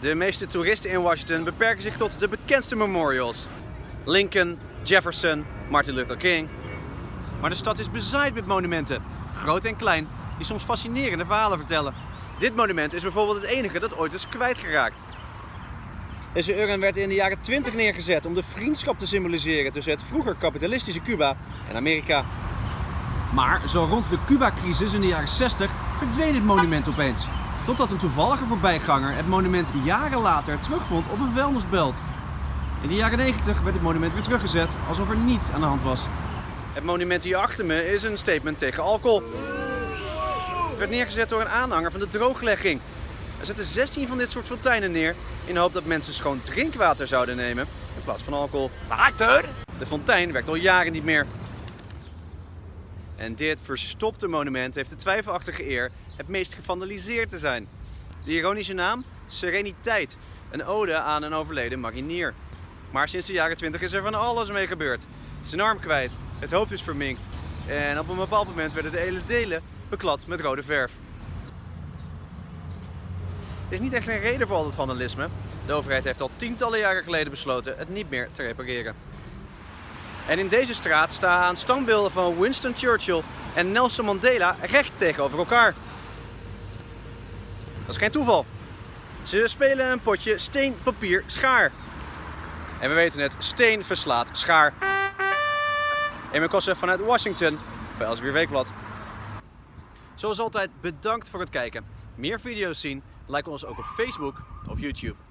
De meeste toeristen in Washington beperken zich tot de bekendste memorials. Lincoln, Jefferson, Martin Luther King. Maar de stad is bezaaid met monumenten, groot en klein, die soms fascinerende verhalen vertellen. Dit monument is bijvoorbeeld het enige dat ooit is kwijtgeraakt. Deze urn werd in de jaren 20 neergezet om de vriendschap te symboliseren tussen het vroeger kapitalistische Cuba en Amerika. Maar zo rond de Cuba-crisis in de jaren 60 verdween dit monument opeens. Totdat een toevallige voorbijganger het monument jaren later terugvond op een vuilnisbelt. In de jaren 90 werd het monument weer teruggezet, alsof er niets aan de hand was. Het monument hier achter me is een statement tegen alcohol. Het werd neergezet door een aanhanger van de drooglegging. Er zetten 16 van dit soort fonteinen neer in de hoop dat mensen schoon drinkwater zouden nemen in plaats van alcohol. Water? De fontein werkt al jaren niet meer. En dit verstopte monument heeft de twijfelachtige eer het meest gevandaliseerd te zijn. De ironische naam? Sereniteit, een ode aan een overleden marinier. Maar sinds de jaren 20 is er van alles mee gebeurd. Een arm kwijt, het hoofd is verminkt en op een bepaald moment werden de hele delen beklad met rode verf. Er is niet echt een reden voor al dat vandalisme. De overheid heeft al tientallen jaren geleden besloten het niet meer te repareren. En in deze straat staan standbeelden van Winston Churchill en Nelson Mandela recht tegenover elkaar. Dat is geen toeval. Ze spelen een potje steen, papier, schaar. En we weten het, steen verslaat schaar. Emil Kossen vanuit Washington voor Elsevier Weekblad. Zoals altijd bedankt voor het kijken. Meer video's zien, like ons ook op Facebook of YouTube.